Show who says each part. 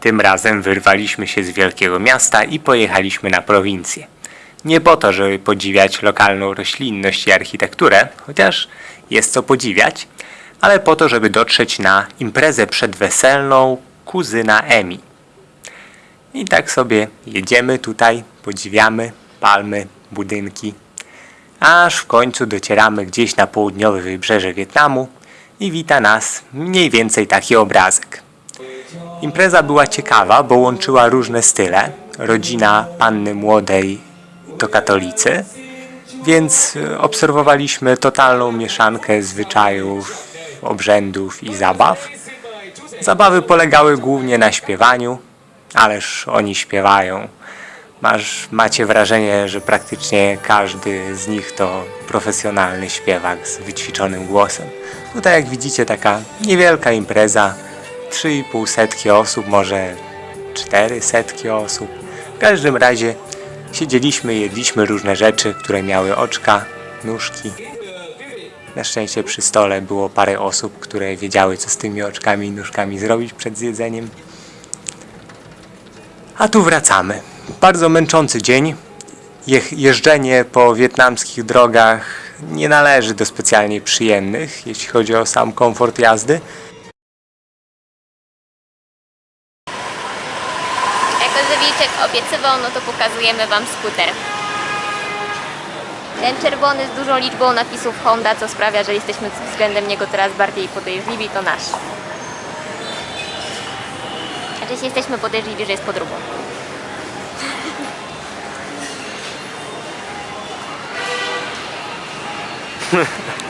Speaker 1: Tym razem wyrwaliśmy się z wielkiego miasta i pojechaliśmy na prowincję. Nie po to, żeby podziwiać lokalną roślinność i architekturę, chociaż jest co podziwiać, ale po to, żeby dotrzeć na imprezę przedweselną kuzyna Emi. I tak sobie jedziemy tutaj, podziwiamy palmy, budynki, aż w końcu docieramy gdzieś na południowe wybrzeże Wietnamu i wita nas mniej więcej taki obrazek. Impreza była ciekawa, bo łączyła różne style. Rodzina panny młodej to katolicy, więc e, obserwowaliśmy totalną mieszankę zwyczajów, obrzędów i zabaw. Zabawy polegały głównie na śpiewaniu, ależ oni śpiewają. Masz, macie wrażenie, że praktycznie każdy z nich to profesjonalny śpiewak z wyćwiczonym głosem. Tutaj jak widzicie taka niewielka impreza, 3,5 setki osób, może 4 setki osób. W każdym razie siedzieliśmy, jedliśmy różne rzeczy, które miały oczka, nóżki. Na szczęście przy stole było parę osób, które wiedziały, co z tymi oczkami i nóżkami zrobić przed zjedzeniem. A tu wracamy. Bardzo męczący dzień. Je- jeżdżenie po wietnamskich drogach nie należy do specjalnie przyjemnych, jeśli chodzi o sam komfort jazdy.
Speaker 2: Wilczek obiecywał, no to pokazujemy Wam skuter. Ten czerwony z dużą liczbą napisów Honda, co sprawia, że jesteśmy względem niego teraz bardziej podejrzliwi, to nasz. Znaczy jesteśmy podejrzliwi, że jest podróbą.